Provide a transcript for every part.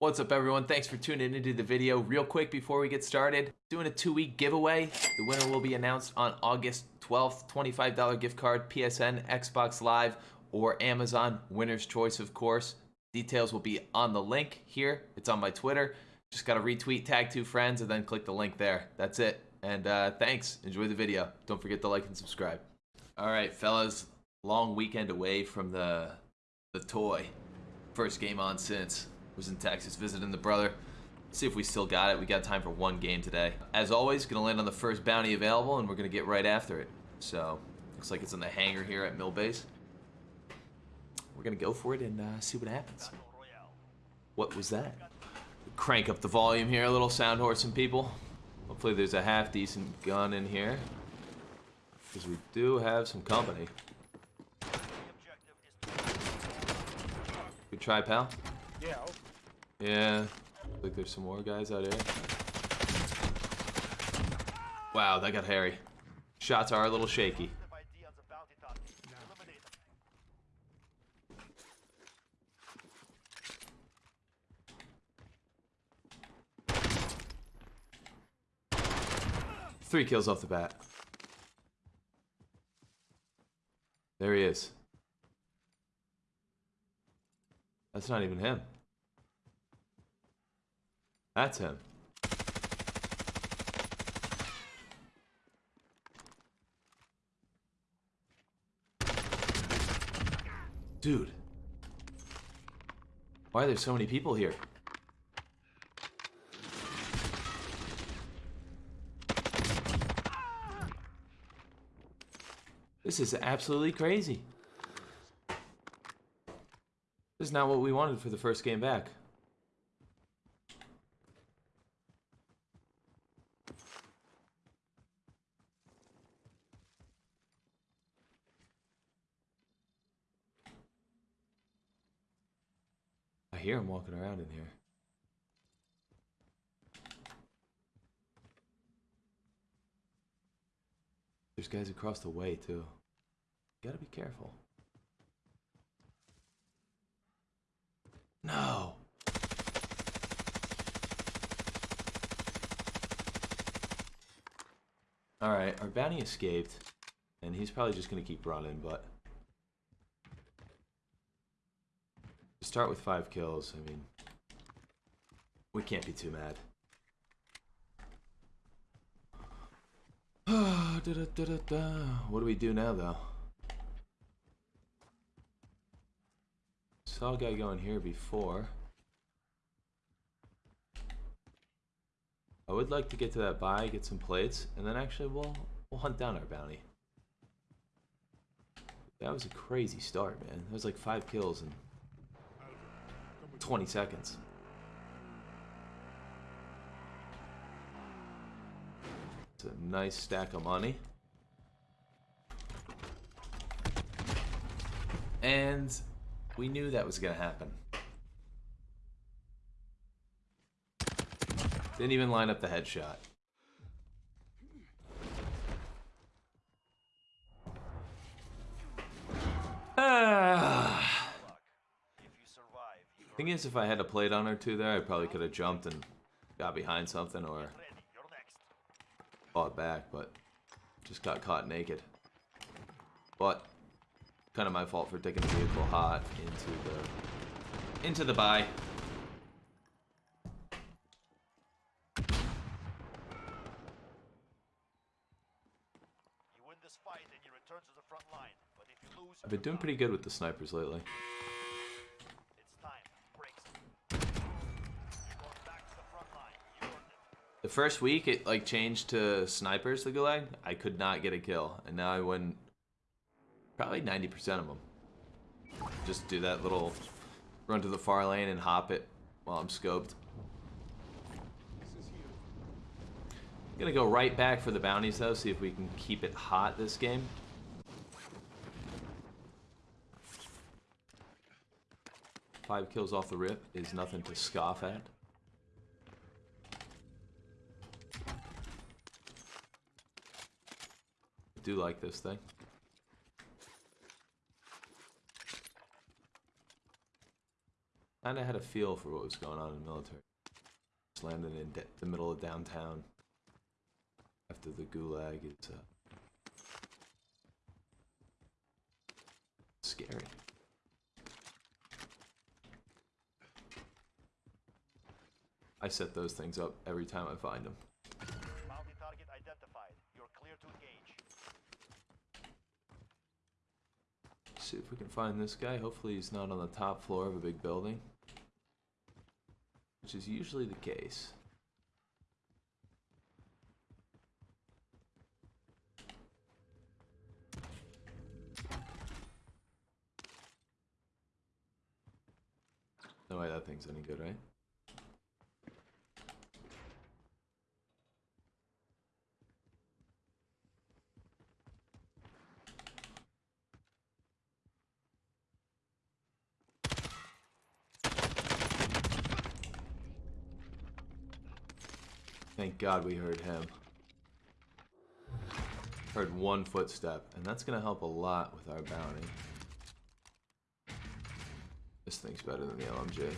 What's up everyone? Thanks for tuning into the video. Real quick before we get started, doing a two week giveaway. The winner will be announced on August 12th. $25 gift card, PSN, Xbox Live, or Amazon. Winner's choice, of course. Details will be on the link here. It's on my Twitter. Just gotta retweet, tag two friends, and then click the link there. That's it. And uh, thanks. Enjoy the video. Don't forget to like and subscribe. All right, fellas. Long weekend away from the the toy. First game on since was in Texas visiting the brother. See if we still got it. We got time for one game today. As always, gonna land on the first bounty available, and we're gonna get right after it. So, looks like it's in the hangar here at Mill Base. We're gonna go for it and uh, see what happens. What was that? Crank up the volume here, a little sound horse and people. Hopefully there's a half decent gun in here. Because we do have some company. Good try, pal. Yeah. Yeah, like there's some more guys out here. Wow, that got hairy. Shots are a little shaky. Three kills off the bat. There he is. That's not even him. That's him. Dude. Why are there so many people here? This is absolutely crazy. This is not what we wanted for the first game back. I hear him walking around in here. There's guys across the way too. Gotta be careful. No. Alright, our bounty escaped. And he's probably just gonna keep running, but... To start with five kills, I mean... We can't be too mad. what do we do now, though? Saw a guy going here before. I would like to get to that buy, get some plates, and then actually we'll we'll hunt down our bounty. That was a crazy start, man. That was like five kills in 20 seconds. It's a nice stack of money. And we knew that was going to happen. Didn't even line up the headshot. Ah. Thing is, if I had a plate on or two there, I probably could have jumped and got behind something or fought back, but just got caught naked. But kind of my fault for taking the vehicle hot into the into the buy. I've been doing pretty good with the snipers lately. The first week, it like changed to snipers, the Gulag. I could not get a kill, and now I win probably 90% of them. Just do that little run to the far lane and hop it while I'm scoped. I'm gonna go right back for the bounties though, see if we can keep it hot this game. Five kills off the rip is nothing to scoff at. do like this thing. Kind of had a feel for what was going on in the military. Just landed in the middle of downtown after the gulag. It's uh, scary. I set those things up every time I find them. Bounty target identified. You're clear to engage. See if we can find this guy. Hopefully he's not on the top floor of a big building. Which is usually the case. No way that thing's any good, right? Thank God we heard him. Heard one footstep, and that's gonna help a lot with our bounty. This thing's better than the LMG.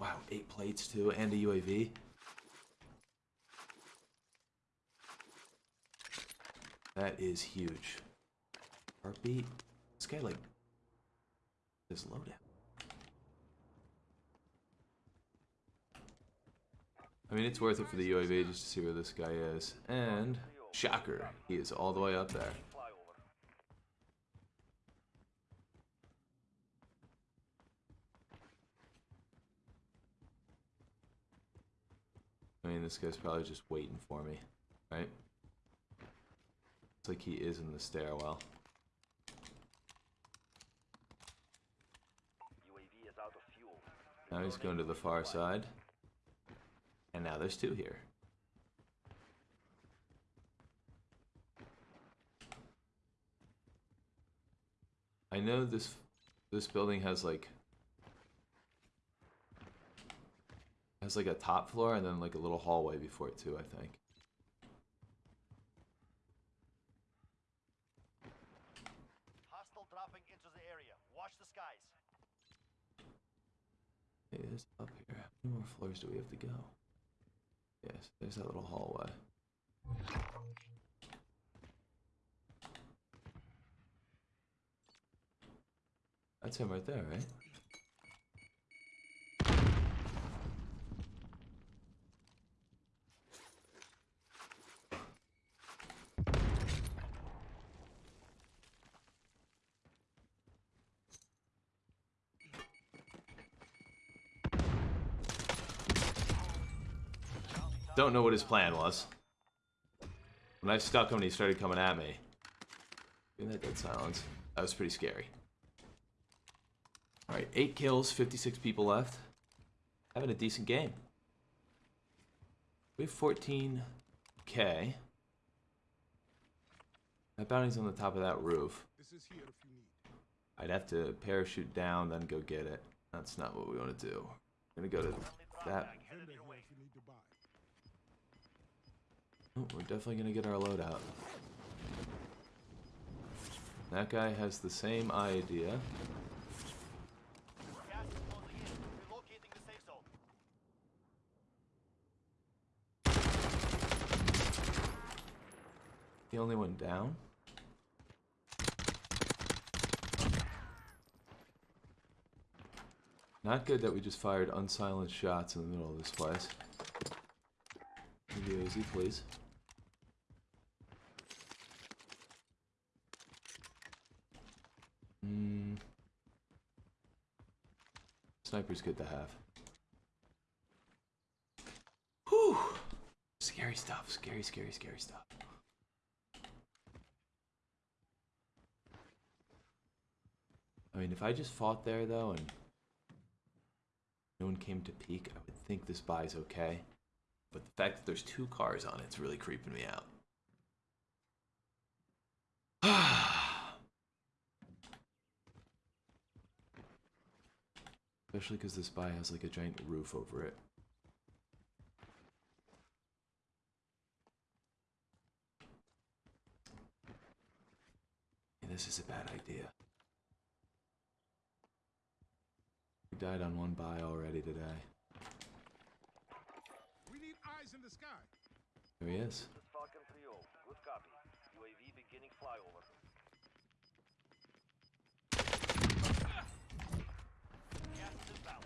Wow, eight plates too, and a UAV. That is huge. Heartbeat. This guy like just load I mean, it's worth it for the UAV just to see where this guy is. And, shocker, he is all the way up there. I mean, this guy's probably just waiting for me, right? It's like he is in the stairwell. Now he's going to the far side. And now there's two here. I know this this building has like has like a top floor and then like a little hallway before it too, I think. Hostile dropping into the area. Watch the skies. It is up here. How many more floors do we have to go? Yes, there's that little hallway. That's him right there, right? Don't know what his plan was. When I stuck him and he started coming at me. Doing that dead silence. That was pretty scary. Alright, 8 kills, 56 people left. Having a decent game. We have 14k. That bounty's on the top of that roof. This is here if you need. I'd have to parachute down, then go get it. That's not what we want to do. We're gonna go to that. bag headed Vendor your here way. if you need to buy. Oh, we're definitely gonna get our load out. That guy has the same idea. The only one down. Not good that we just fired unsilenced shots in the middle of this place. Easy, please. Sniper's good to have. Whew. Scary stuff. Scary, scary, scary stuff. I mean, if I just fought there though and no one came to peek, I would think this buy's okay. But the fact that there's two cars on it's really creeping me out. Especially because this buy has like a giant roof over it. Yeah, this is a bad idea. We died on one buy already today. We need eyes in the sky. There he is. This is Falcon 3-0. Good copy. UAV beginning flyover. Gas.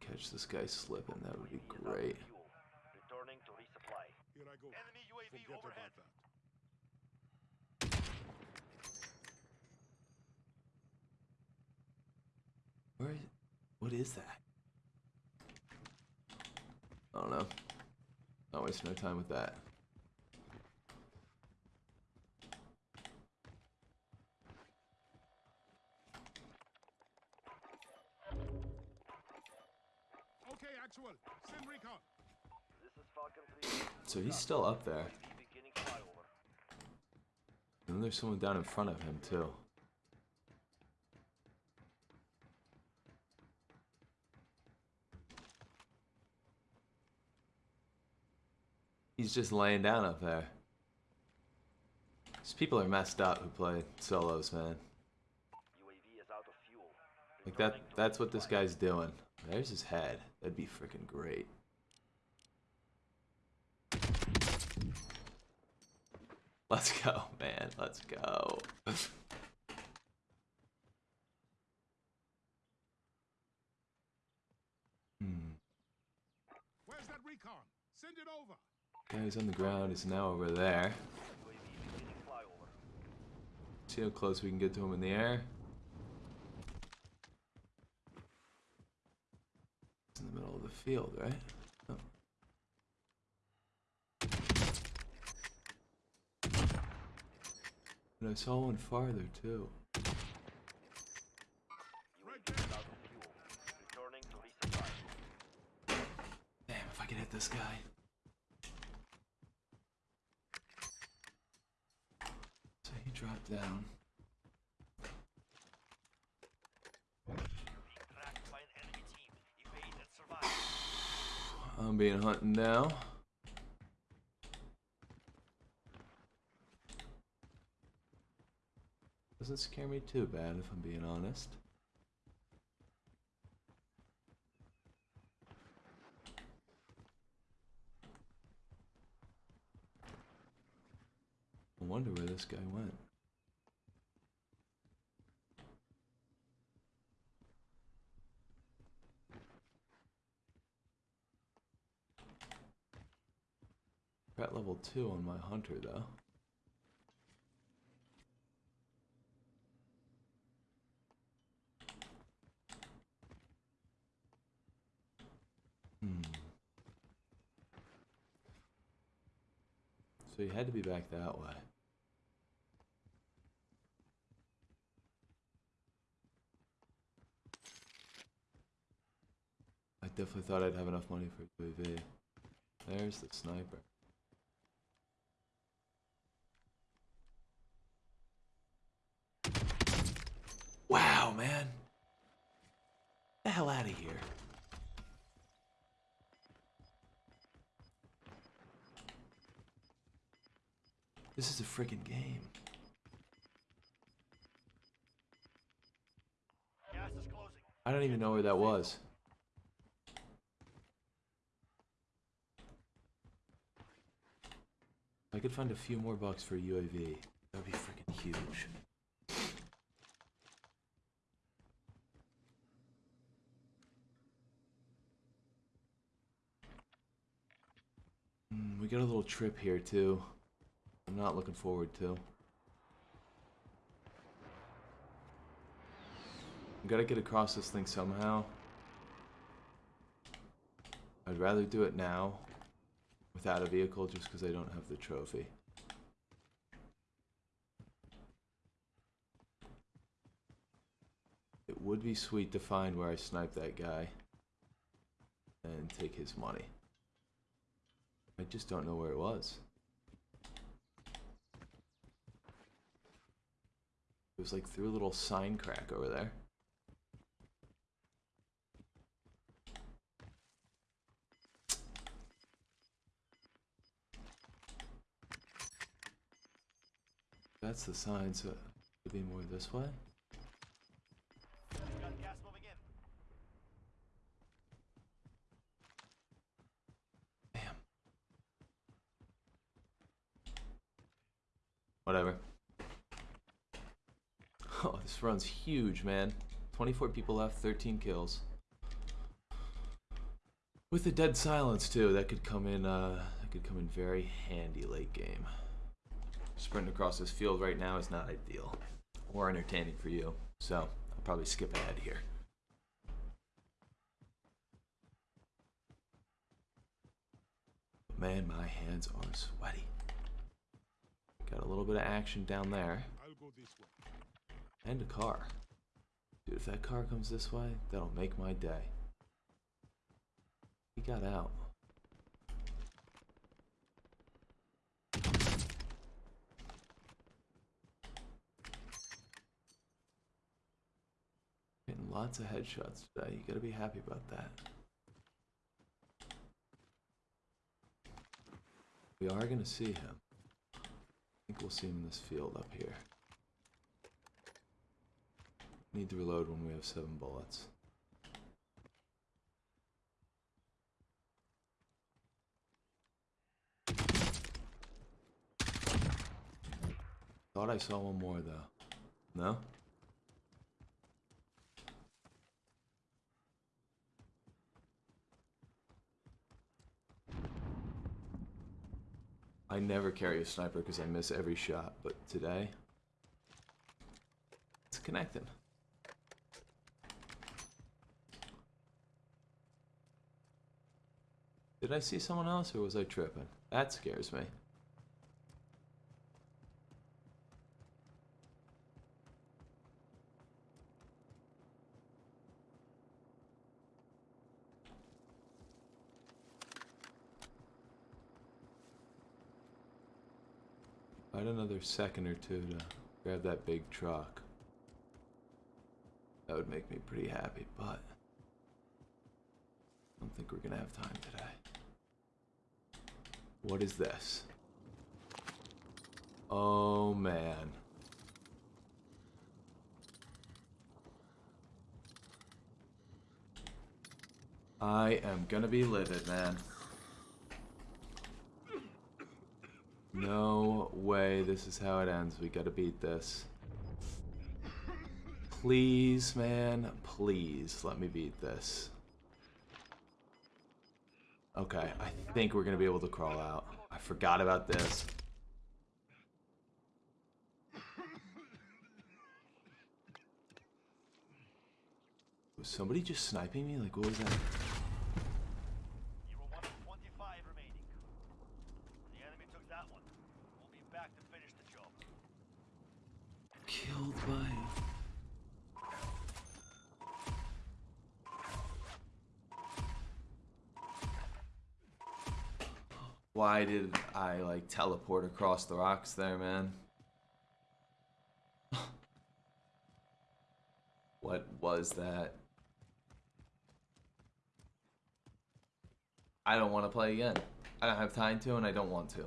Catch this guy slipping, that would be UAV is out of great. fuel. Returning to resupply. Here I go. Enemy UAV Forget overhead. about that. Where is, what is that? I don't know. Not wasting no time with that. Okay, actual. Send recon. This is Falcon 3 So he's still up there. UAV beginning flyover. And then there's someone down in front of him too. He's just laying down up there. These people are messed up who play solos, man. UAV is out of fuel. Like that, that's what this guy's doing. There's his head. That'd be freaking great. Let's go, man. Let's go. hmm. Where's that recon? Send it over. Guy who's on the ground is now over there. See how close we can get to him in the air. In the middle of the field, right? Oh. And I saw one farther too. Right UAV there. is out of fuel. Returning to resupply. Damn, if I could hit this guy. So he dropped down. Being tracked by an enemy team. Evade and survive. I'm being hunted now. Doesn't scare me too bad if I'm being honest. I wonder where this guy went. We're at level 2 on my hunter though. Hmm. So he had to be back that way. I definitely thought I'd have enough money for UAV. There's the sniper. Wow, man. the hell out of here. This is a freaking game. I don't even know where that was. If I could find a few more bucks for a UAV, that would be freaking huge. Mm, we got a little trip here too. I'm not looking forward to. I've gotta get across this thing somehow. I'd rather do it now without a vehicle just because I don't have the trophy. It would be sweet to find where I sniped that guy and take his money. I just don't know where it was. It was like through a little sign crack over there. That's the sign, so it would be more this way. Oh, this run's huge, man. 24 people left, 13 kills. With the dead silence too, that could come in uh that could come in very handy late game. Sprinting across this field right now is not ideal or entertaining for you. So, I'll probably skip ahead here. Man, my hands are sweaty. Got a little bit of action down there. I'll go this way. And a car. Dude, if that car comes this way, that'll make my day. He got out. Getting lots of headshots today. You gotta be happy about that. We are gonna see him. I think we'll see him in this field up here. Need to reload when we have seven bullets. Thought I saw one more though. No? I never carry a sniper because I miss every shot, but today it's connecting. Did I see someone else or was I tripping? That scares me. I had another second or two to grab that big truck. That would make me pretty happy, but I don't think we're gonna have time today. What is this? Oh man. I am gonna be livid, man. No way this is how it ends. We gotta beat this. Please, man, please let me beat this. Okay, I think we're gonna be able to crawl out. I forgot about this. Was somebody just sniping me? Like, what was that? One of Why did I like teleport across the rocks there, man? what was that? I don't want to play again. I don't have time to, and I don't want to.